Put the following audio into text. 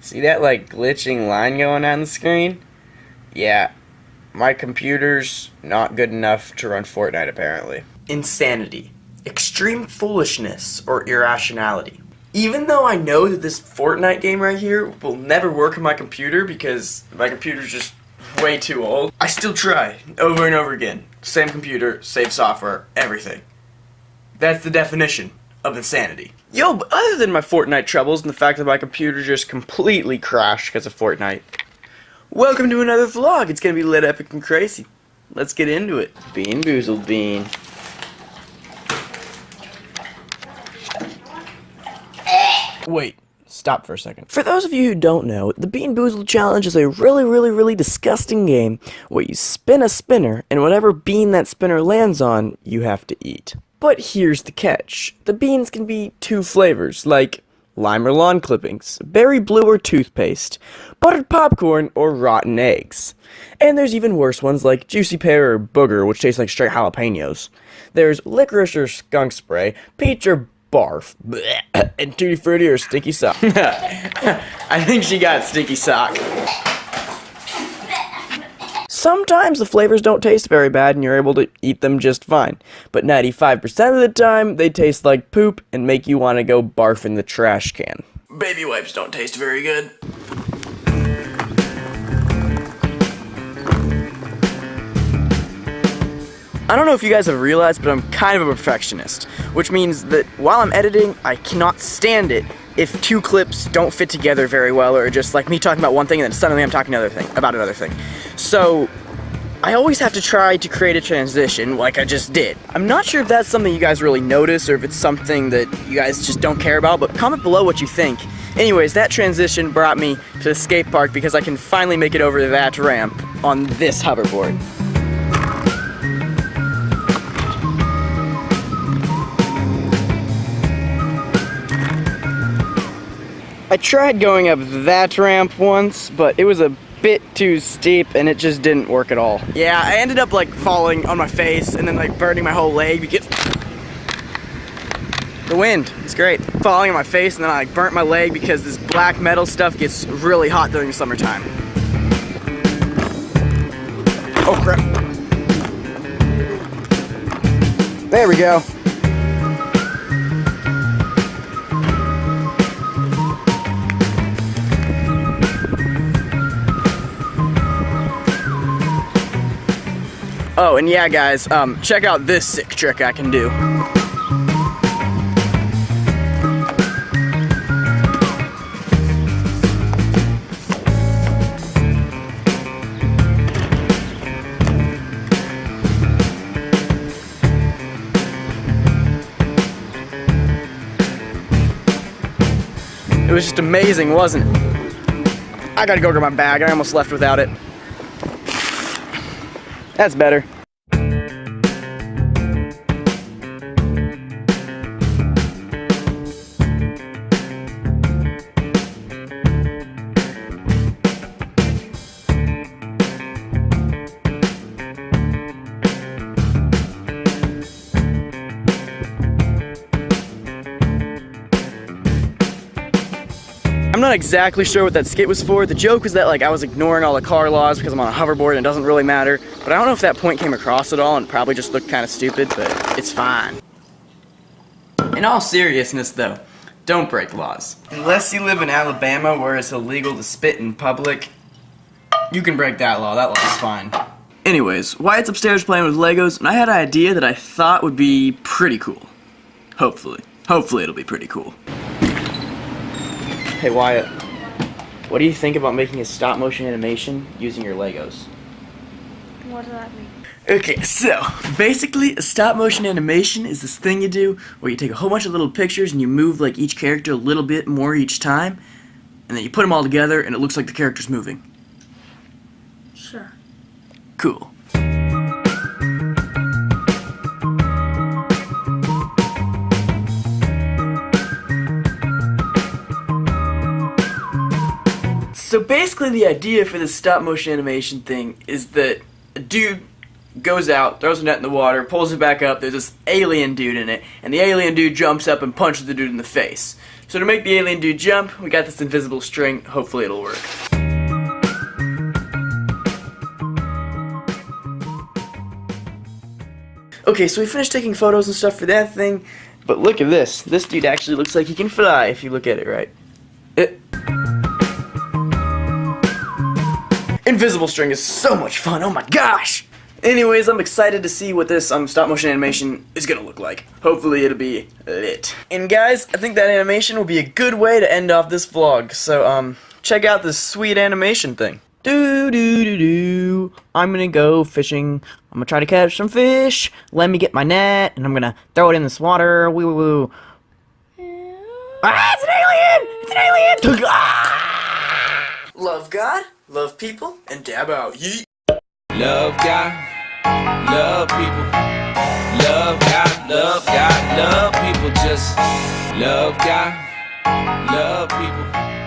See that like glitching line going on the screen? Yeah, my computer's not good enough to run Fortnite apparently. Insanity, extreme foolishness, or irrationality. Even though I know that this Fortnite game right here will never work on my computer because my computer's just way too old, I still try over and over again. Same computer, same software, everything. That's the definition of insanity. Yo, but other than my Fortnite troubles and the fact that my computer just completely crashed because of Fortnite, welcome to another vlog. It's gonna be lit epic and crazy. Let's get into it. Bean Boozled Bean. Wait, stop for a second. For those of you who don't know, the Bean Boozled Challenge is a really, really, really disgusting game where you spin a spinner, and whatever bean that spinner lands on, you have to eat. But here's the catch. The beans can be two flavors, like lime or lawn clippings, berry blue or toothpaste, buttered popcorn, or rotten eggs. And there's even worse ones like juicy pear or booger, which tastes like straight jalapenos. There's licorice or skunk spray, peach or barf, bleh, and tutti frutti or sticky sock. I think she got sticky sock. Sometimes the flavors don't taste very bad and you're able to eat them just fine, but 95% of the time they taste like poop and make you want to go barf in the trash can. Baby wipes don't taste very good. I don't know if you guys have realized, but I'm kind of a perfectionist, which means that while I'm editing, I cannot stand it if two clips don't fit together very well, or just like me talking about one thing and then suddenly I'm talking another thing about another thing. So I always have to try to create a transition like I just did. I'm not sure if that's something you guys really notice or if it's something that you guys just don't care about, but comment below what you think. Anyways, that transition brought me to the skate park because I can finally make it over that ramp on this hoverboard. I tried going up that ramp once, but it was a bit too steep and it just didn't work at all. Yeah, I ended up like falling on my face and then like burning my whole leg because the wind is great. Falling on my face and then I like burnt my leg because this black metal stuff gets really hot during the summertime. Oh crap. There we go. Oh, and yeah, guys, um, check out this sick trick I can do. It was just amazing, wasn't it? I gotta go grab my bag. I almost left without it. That's better. Exactly sure what that skit was for. The joke was that like I was ignoring all the car laws because I'm on a hoverboard and it doesn't really matter. But I don't know if that point came across at all and probably just looked kind of stupid, but it's fine. In all seriousness though, don't break laws. Unless you live in Alabama where it's illegal to spit in public, you can break that law. That law is fine. Anyways, Wyatt's upstairs playing with Legos, and I had an idea that I thought would be pretty cool. Hopefully. Hopefully it'll be pretty cool. Hey Wyatt, what do you think about making a stop motion animation using your Legos? What does that mean? Okay, so basically a stop motion animation is this thing you do where you take a whole bunch of little pictures and you move like each character a little bit more each time and then you put them all together and it looks like the character's moving. Sure. Cool. So basically the idea for this stop motion animation thing is that a dude goes out, throws a net in the water, pulls it back up, there's this alien dude in it, and the alien dude jumps up and punches the dude in the face. So to make the alien dude jump, we got this invisible string. Hopefully it'll work. Okay, so we finished taking photos and stuff for that thing, but look at this. This dude actually looks like he can fly if you look at it right. It Invisible string is so much fun, oh my gosh! Anyways, I'm excited to see what this um, stop motion animation is gonna look like. Hopefully it'll be lit. And guys, I think that animation will be a good way to end off this vlog. So um, check out this sweet animation thing. Do do do do. I'm gonna go fishing. I'm gonna try to catch some fish. Let me get my net, and I'm gonna throw it in this water. Woo woo woo. Ah, it's an alien! It's an alien! Ah! Love God, love people, and dab out. Yeet. Love God, love people. Love God, love God, love people. Just love God, love people.